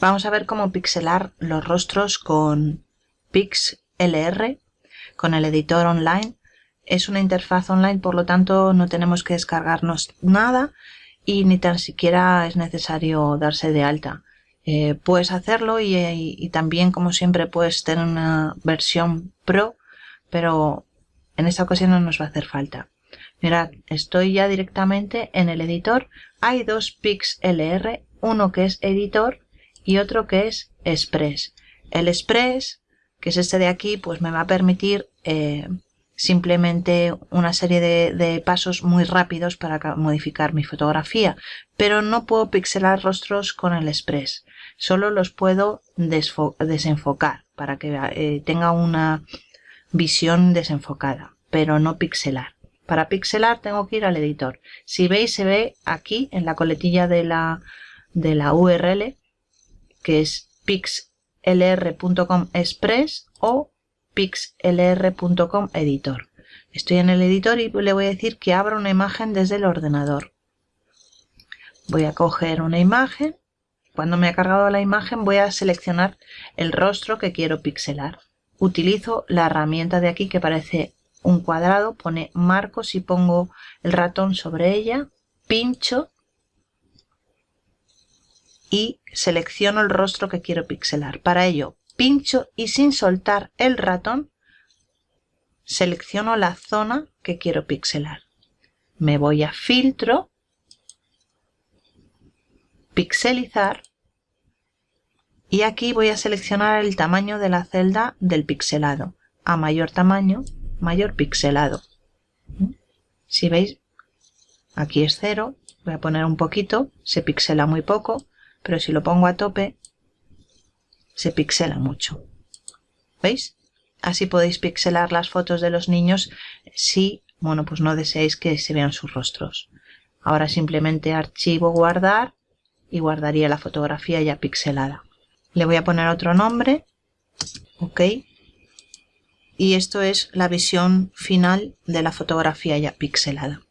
Vamos a ver cómo pixelar los rostros con PixLR, con el editor online. Es una interfaz online, por lo tanto no tenemos que descargarnos nada y ni tan siquiera es necesario darse de alta. Eh, puedes hacerlo y, también, como siempre, puedes tener una versión Pro, pero en esta ocasión no nos va a hacer falta. Mirad, estoy ya directamente en el editor. Hay dos PixLR, uno que es editor y otro que es Express. El Express, que es este de aquí, pues me va a permitir eh, simplemente una serie de, pasos muy rápidos para modificar mi fotografía, pero no puedo pixelar rostros con el Express. Solo los puedo desenfocar para que eh, tenga una visión desenfocada, pero no pixelar. Para pixelar tengo que ir al editor. Si veis, se ve aquí en la coletilla de la, de la URL que es pixlr.com express o pixlr.com editor. Estoy en el editor y le voy a decir que abra una imagen desde el ordenador. Voy a coger una imagen. Cuando me ha cargado la imagen voy a seleccionar el rostro que quiero pixelar. Utilizo la herramienta de aquí que parece un cuadrado, pone marcos y pongo el ratón sobre ella, pincho y selecciono el rostro que quiero pixelar. Para ello, pincho y sin soltar el ratón, selecciono la zona que quiero pixelar. Me voy a filtro, pixelizar y aquí voy a seleccionar el tamaño de la celda del pixelado. A mayor tamaño, mayor pixelado. Si veis, aquí es cero, voy a poner un poquito, se pixela muy poco, pero si lo pongo a tope se pixela mucho. ¿Veis? Así podéis pixelar las fotos de los niños si, bueno, pues no deseáis que se vean sus rostros. Ahora simplemente archivo guardar y guardaría la fotografía ya pixelada. Le voy a poner otro nombre. Ok. Y esto es la visión final de la fotografía ya pixelada.